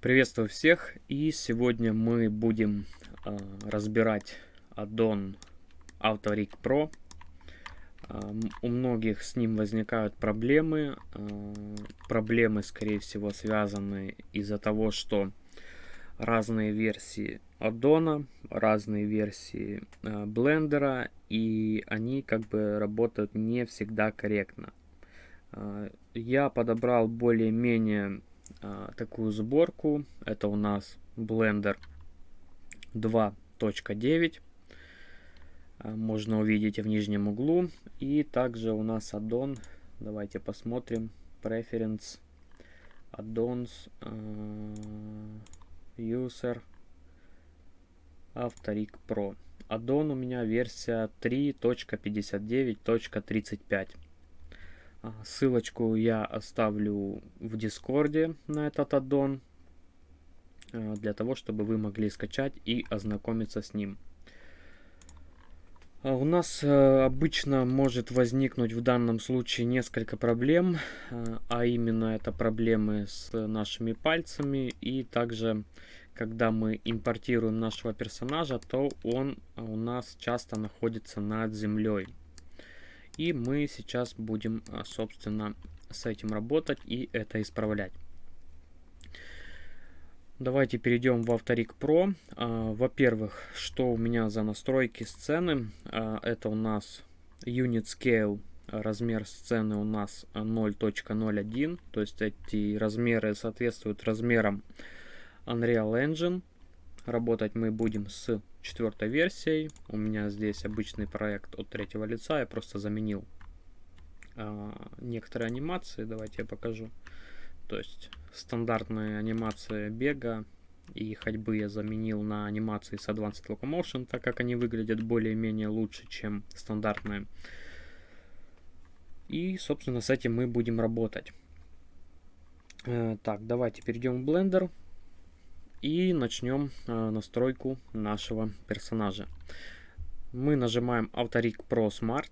Приветствую всех и сегодня мы будем э, разбирать аддон AutoRig Pro. Э, у многих с ним возникают проблемы. Э, проблемы, скорее всего, связаны из-за того, что разные версии аддона, разные версии э, блендера, и они как бы работают не всегда корректно. Э, я подобрал более-менее а, такую сборку. Это у нас Blender 2.9. А, можно увидеть в нижнем углу. И также у нас аддон. Давайте посмотрим. Preference. Addons. Uh, user. Авторик Pro. Аддон у меня версия 3.59.35. А, ссылочку я оставлю в Дискорде на этот аддон, а, для того, чтобы вы могли скачать и ознакомиться с ним. А, у нас обычно может возникнуть в данном случае несколько проблем, а именно это проблемы с нашими пальцами и также когда мы импортируем нашего персонажа, то он у нас часто находится над землей. И мы сейчас будем, а, собственно, с этим работать и это исправлять. Давайте перейдем в Авторик Pro. А, во-первых, что у меня за настройки сцены? А, это у нас Unit Scale, размер сцены у нас 0.01, то есть эти размеры соответствуют размерам Unreal Engine. Работать мы будем с четвертой версией. У меня здесь обычный проект от третьего лица. Я просто заменил э, некоторые анимации. Давайте я покажу. То есть стандартная анимация бега и ходьбы я заменил на анимации с Advanced Locomotion, так как они выглядят более-менее лучше, чем стандартные. И, собственно, с этим мы будем работать. Э, так, давайте перейдем в Blender. И начнем э, настройку нашего персонажа. Мы нажимаем Autorig Pro Smart.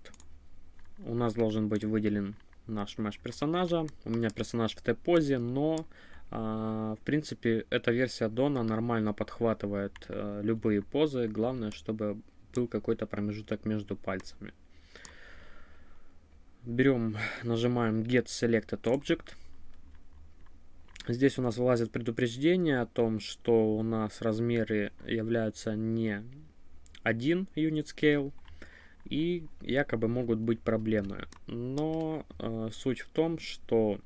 У нас должен быть выделен наш mesh персонажа. У меня персонаж в T-позе, но э, в принципе эта версия Дона нормально подхватывает э, любые позы. Главное, чтобы был какой-то промежуток между пальцами. Берем, нажимаем Get Selected Object. Здесь у нас вылазит предупреждение о том, что у нас размеры являются не один unit scale и якобы могут быть проблемы. Но э, суть в том, что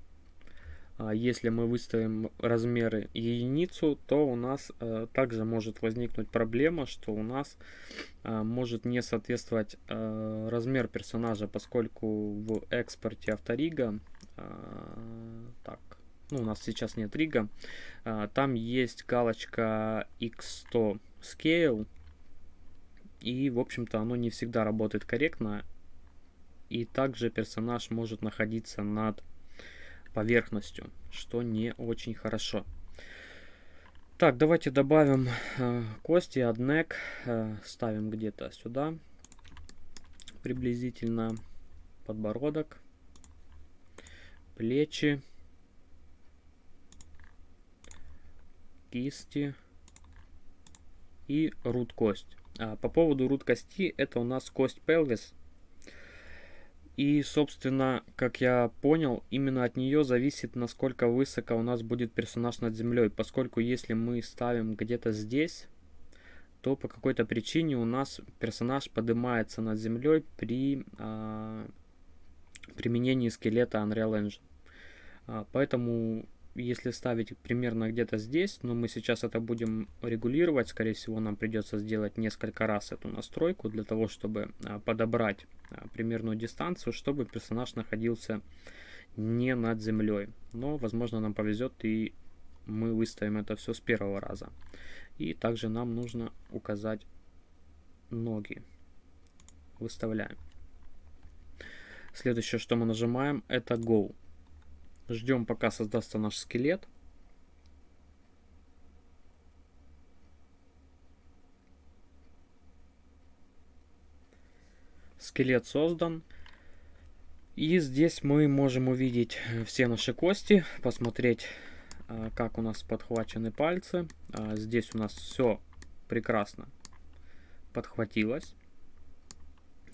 э, если мы выставим размеры единицу, то у нас э, также может возникнуть проблема, что у нас э, может не соответствовать э, размер персонажа, поскольку в экспорте авторига э, так ну, у нас сейчас нет рига, а, там есть галочка X100 Scale, и, в общем-то, оно не всегда работает корректно, и также персонаж может находиться над поверхностью, что не очень хорошо. Так, давайте добавим э, кости, однек, э, ставим где-то сюда, приблизительно подбородок, плечи. Кисти и рут кость. А, по поводу рут кости, это у нас кость пелвис. И, собственно, как я понял, именно от нее зависит, насколько высоко у нас будет персонаж над землей. Поскольку если мы ставим где-то здесь, то по какой-то причине у нас персонаж поднимается над землей при а, применении скелета Unreal Engine. А, поэтому если ставить примерно где-то здесь, но мы сейчас это будем регулировать, скорее всего нам придется сделать несколько раз эту настройку для того, чтобы а, подобрать а, примерную дистанцию, чтобы персонаж находился не над землей. Но возможно нам повезет и мы выставим это все с первого раза. И также нам нужно указать ноги. Выставляем. Следующее, что мы нажимаем, это Go. Ждем, пока создастся наш скелет. Скелет создан. И здесь мы можем увидеть все наши кости, посмотреть, а, как у нас подхвачены пальцы. А, здесь у нас все прекрасно подхватилось.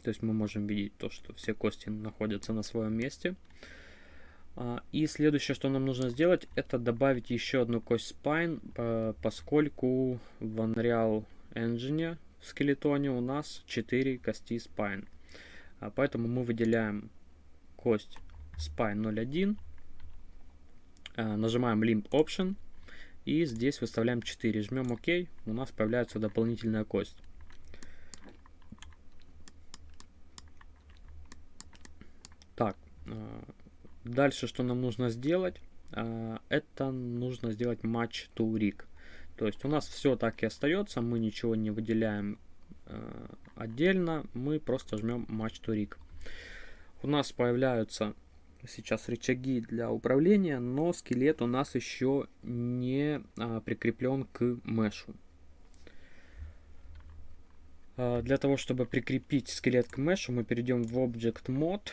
То есть мы можем видеть то, что все кости находятся на своем месте. А, и следующее, что нам нужно сделать, это добавить еще одну кость spine, поскольку в Unreal Engine в скелетоне у нас 4 кости spine. Поэтому мы выделяем кость spine 01 Э, нажимаем Limp Option и здесь выставляем 4. Жмем ОК, у нас появляется дополнительная кость. Так, дальше что нам нужно сделать? Э, это нужно сделать Match to Rig. То есть у нас все так и остается, мы ничего не выделяем отдельно, мы просто жмем Match to Rig. У нас появляются сейчас рычаги для управления, но скелет у нас еще не а, прикреплен к мешу. А, для того, чтобы прикрепить скелет к мешу, мы перейдем в Object Mode.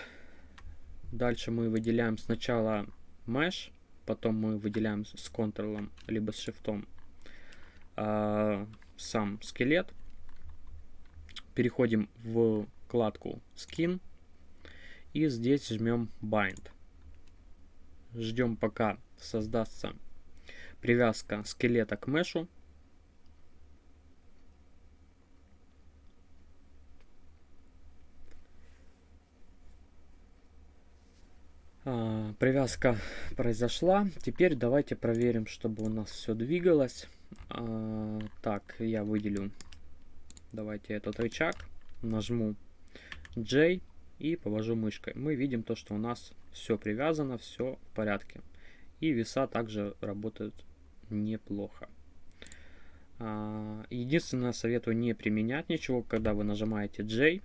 Дальше мы выделяем сначала mesh, потом мы выделяем с Ctrl либо с Shift а, сам скелет. Переходим в вкладку Skin и здесь жмем Bind. Ждем пока создастся привязка скелета к мешу. А, привязка произошла. Теперь давайте проверим, чтобы у нас все двигалось. А, так, я выделю. Давайте этот рычаг. Нажму J и повожу мышкой. Мы видим то, что у нас все привязано, все в порядке. И веса также работают неплохо. А, единственное, советую не применять ничего, когда вы нажимаете J.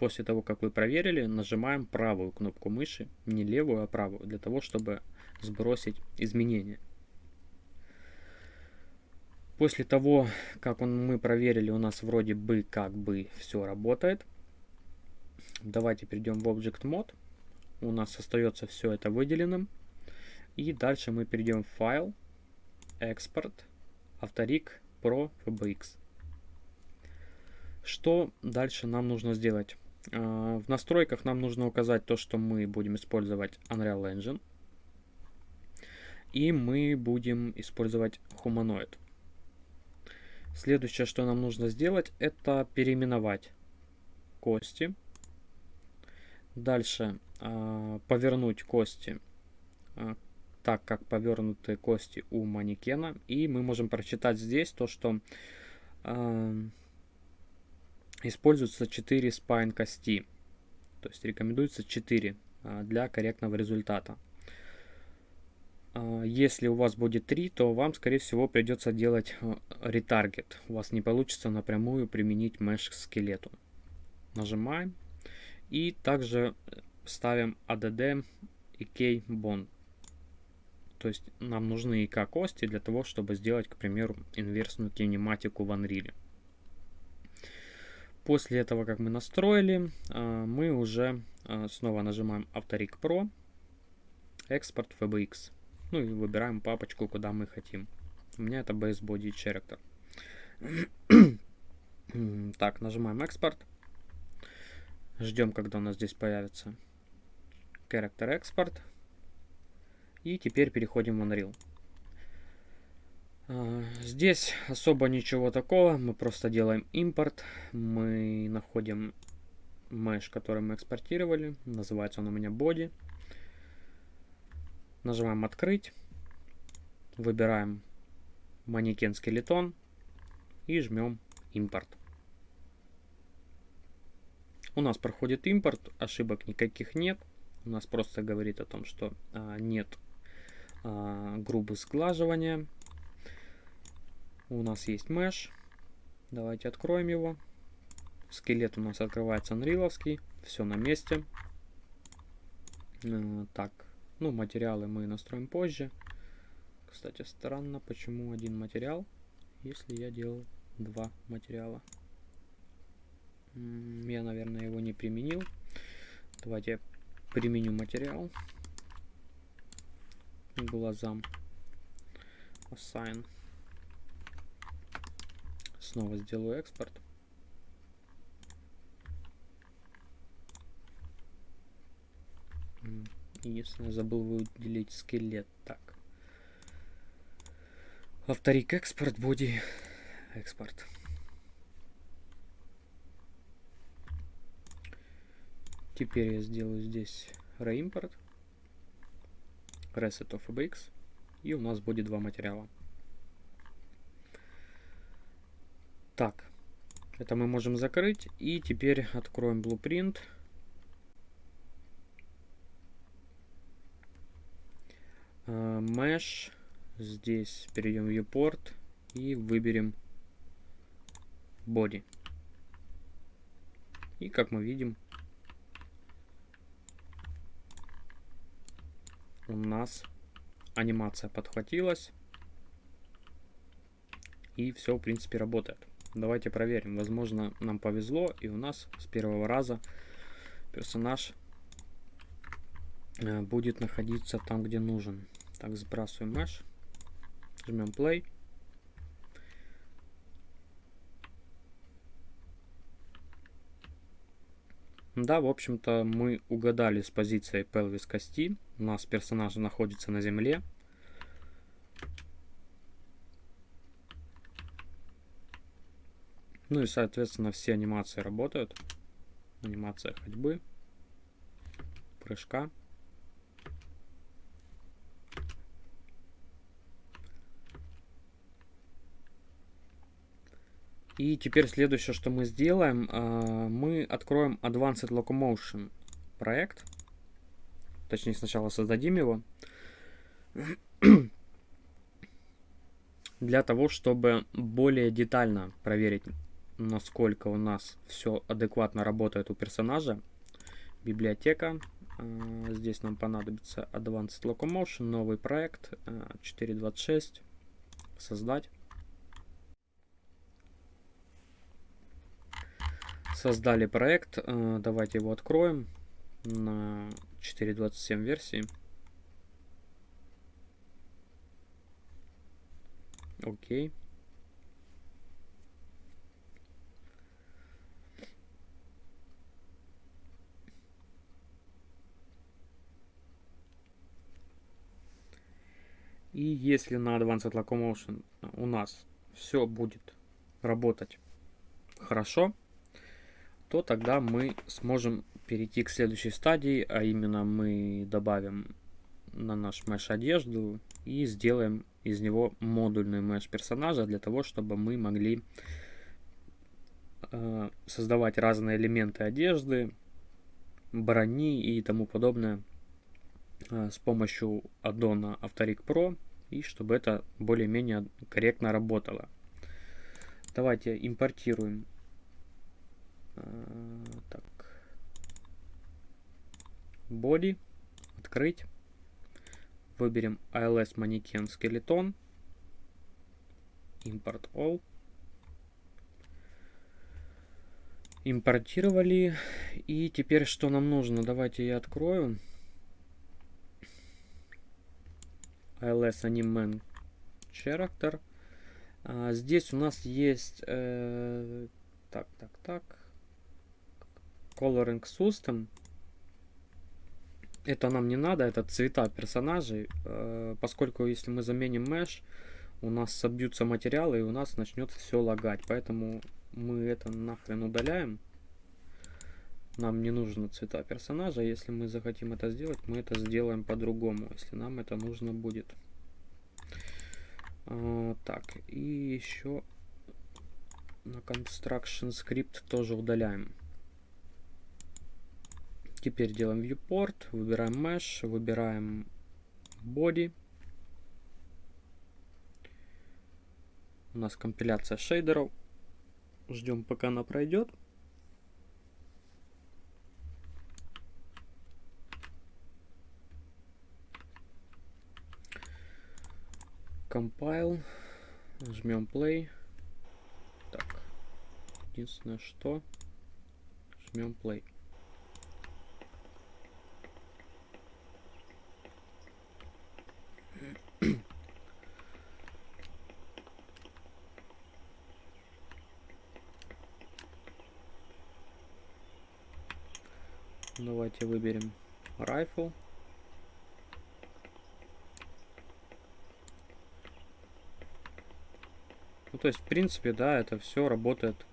После того, как вы проверили, нажимаем правую кнопку мыши, не левую, а правую, для того, чтобы сбросить изменения. После того, как он, мы проверили, у нас вроде бы как бы все работает. Давайте перейдем в Object Mode. У нас остается все это выделенным. И дальше мы перейдем в файл, экспорт, авторик, Pro, FBX. Что дальше нам нужно сделать? А, в настройках нам нужно указать то, что мы будем использовать Unreal Engine. И мы будем использовать Humanoid. Следующее, что нам нужно сделать, это переименовать кости Дальше э, повернуть кости э, так, как повернуты кости у манекена. И мы можем прочитать здесь то, что э, используются 4 спайн кости. То есть рекомендуется 4 э, для корректного результата. Если у вас будет 3, то вам, скорее всего, придется делать ретаргет. У вас не получится напрямую применить меш к скелету. Нажимаем. И также ставим ADD и K bond. То есть нам нужны ИК кости для того, чтобы сделать, к примеру, инверсную кинематику в Unreal. После этого, как мы настроили, а, мы уже а, снова нажимаем Авторик Pro, экспорт FBX. Ну и выбираем папочку, куда мы хотим. У меня это Base Body Character. так, нажимаем экспорт. Ждем, когда у нас здесь появится Character Export. И теперь переходим в Unreal. А, здесь особо ничего такого, мы просто делаем импорт, мы находим mesh, который мы экспортировали, называется он у меня body. Нажимаем открыть, выбираем манекен скелетон и жмем импорт. У нас проходит импорт, ошибок никаких нет. У нас просто говорит о том, что а, нет а, грубы сглаживания. У нас есть mesh. Давайте откроем его. Скелет у нас открывается анриловский. Все на месте. А, так, ну материалы мы настроим позже. Кстати, странно, почему один материал, если я делал два материала. Я, наверное, его не применил. Давайте я применю материал глазам. Assign. Снова сделаю экспорт. Единственное, забыл выделить скелет. Так. Авторик экспорт, боди экспорт. Теперь я сделаю здесь reimport, reset of fbx, и у нас будет два материала. Так, это мы можем закрыть, и теперь откроем blueprint. Uh, mesh, здесь перейдем в viewport и выберем body. И как мы видим, у нас анимация подхватилась. И все, в принципе, работает. Давайте проверим. Возможно, нам повезло, и у нас с первого раза персонаж э, будет находиться там, где нужен. Так, сбрасываем mesh. Жмем play. Да, в общем-то, мы угадали с позицией pelvis кости. У нас персонаж находится на земле. Ну и, соответственно, все анимации работают. Анимация ходьбы, прыжка. И теперь следующее, что мы сделаем, а, мы откроем Advanced Locomotion проект. Точнее, сначала создадим его. Для того, чтобы более детально проверить, насколько у нас все адекватно работает у персонажа. Библиотека. А, здесь нам понадобится Advanced Locomotion, новый проект 4.26. А, Создать. создали проект. Э, давайте его откроем на 4.27 версии. Окей. И если на Advanced Locomotion у нас все будет работать хорошо, то тогда мы сможем перейти к следующей стадии, а именно мы добавим на наш mesh одежду и сделаем из него модульный mesh персонажа для того, чтобы мы могли э, создавать разные элементы одежды, брони и тому подобное э, с помощью аддона Авторик Pro и чтобы это более-менее корректно работало. Давайте импортируем Э, так. Body. Открыть. Выберем ALS манекен скелетон. Import all. Импортировали. И теперь что нам нужно? Давайте я открою. ALS Animan Character. А, здесь у нас есть... Э, так, так, так. Coloring System. Это нам не надо, это цвета персонажей, э, поскольку если мы заменим Mesh, у нас собьются материалы и у нас начнет все лагать. Поэтому мы это нахрен удаляем. Нам не нужны цвета персонажа. Если мы захотим это сделать, мы это сделаем по-другому, если нам это нужно будет. А, так, и еще на Construction Script тоже удаляем. Теперь делаем viewport, выбираем mesh, выбираем body. У нас компиляция шейдеров. Ждем, пока она пройдет. Compile. Жмем play. Так. Единственное, что... Жмем play. Давайте выберем rifle. То есть, в принципе, да, это все работает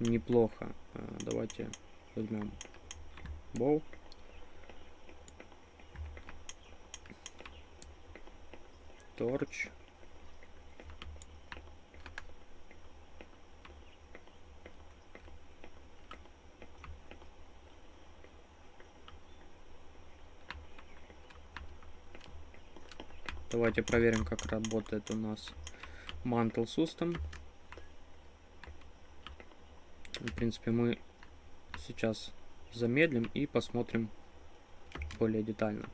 неплохо. А, давайте возьмем Bow. Torch. Давайте проверим, как работает у нас Mantle System. В принципе, мы сейчас замедлим и посмотрим более детально.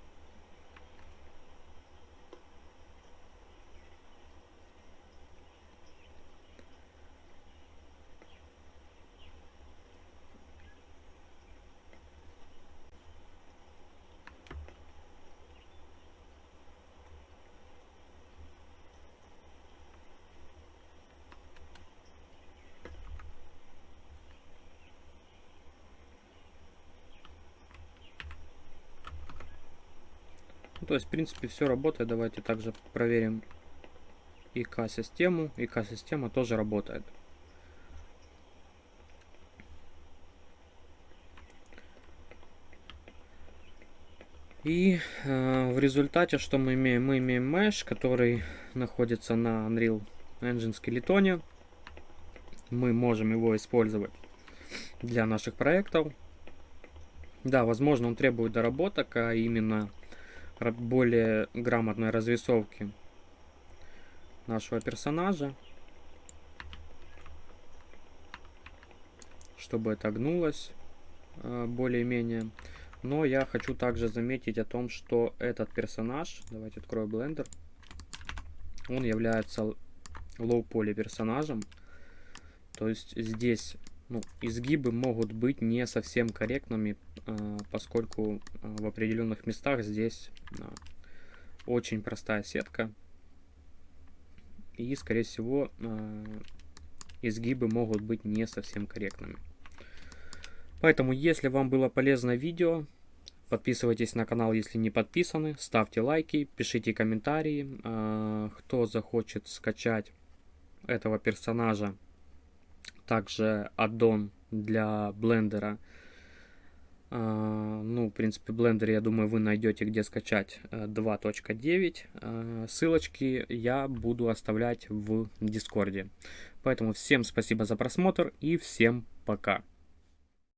То есть, в принципе, все работает. Давайте также проверим ИК-систему. ИК-система тоже работает. И э, в результате, что мы имеем? Мы имеем mesh, который находится на Unreal Engine скелетоне. Мы можем его использовать для наших проектов. Да, возможно, он требует доработок, а именно более грамотной разрисовки нашего персонажа. Чтобы это гнулось э, более-менее. Но я хочу также заметить о том, что этот персонаж, давайте открою блендер, он является лоу-поли персонажем. То есть здесь ну, изгибы могут быть не совсем корректными, э, поскольку э, в определенных местах здесь э, очень простая сетка. И, скорее всего, изгибы могут быть не совсем корректными. Поэтому, если вам было полезно видео, подписывайтесь на канал, если не подписаны, ставьте лайки, пишите комментарии. Кто захочет скачать этого персонажа, также аддон для блендера. Uh, ну, в принципе, блендер, я думаю, вы найдете, где скачать 2.9. Uh, uh, ссылочки я буду оставлять в Дискорде. Поэтому всем спасибо за просмотр и всем пока.